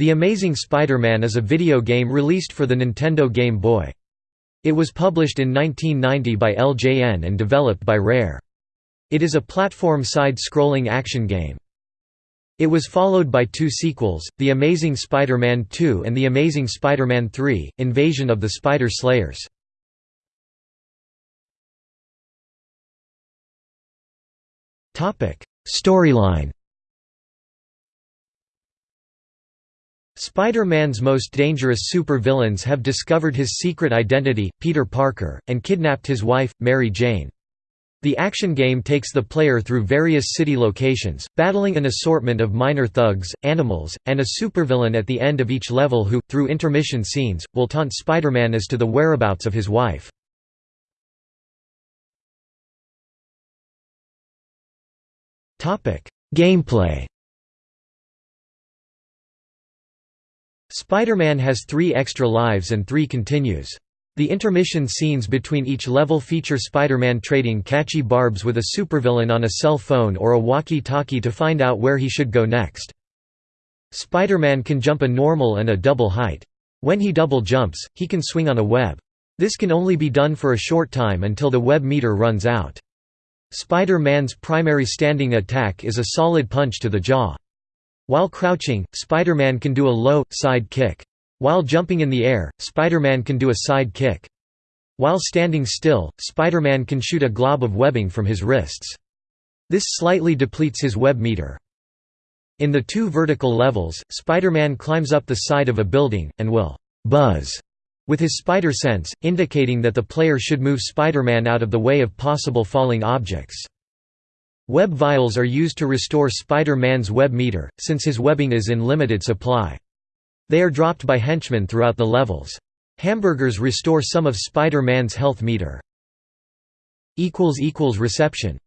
The Amazing Spider-Man is a video game released for the Nintendo Game Boy. It was published in 1990 by LJN and developed by Rare. It is a platform side-scrolling action game. It was followed by two sequels, The Amazing Spider-Man 2 and The Amazing Spider-Man 3, Invasion of the Spider Slayers. Storyline Spider-Man's most dangerous supervillains have discovered his secret identity, Peter Parker, and kidnapped his wife, Mary Jane. The action game takes the player through various city locations, battling an assortment of minor thugs, animals, and a supervillain at the end of each level who, through intermission scenes, will taunt Spider-Man as to the whereabouts of his wife. Gameplay Spider-Man has three extra lives and three continues. The intermission scenes between each level feature Spider-Man trading catchy barbs with a supervillain on a cell phone or a walkie-talkie to find out where he should go next. Spider-Man can jump a normal and a double height. When he double jumps, he can swing on a web. This can only be done for a short time until the web meter runs out. Spider-Man's primary standing attack is a solid punch to the jaw. While crouching, Spider-Man can do a low, side kick. While jumping in the air, Spider-Man can do a side kick. While standing still, Spider-Man can shoot a glob of webbing from his wrists. This slightly depletes his web meter. In the two vertical levels, Spider-Man climbs up the side of a building, and will «buzz» with his spider sense, indicating that the player should move Spider-Man out of the way of possible falling objects. Web vials are used to restore Spider-Man's web meter, since his webbing is in limited supply. They are dropped by henchmen throughout the levels. Hamburgers restore some of Spider-Man's health meter. Reception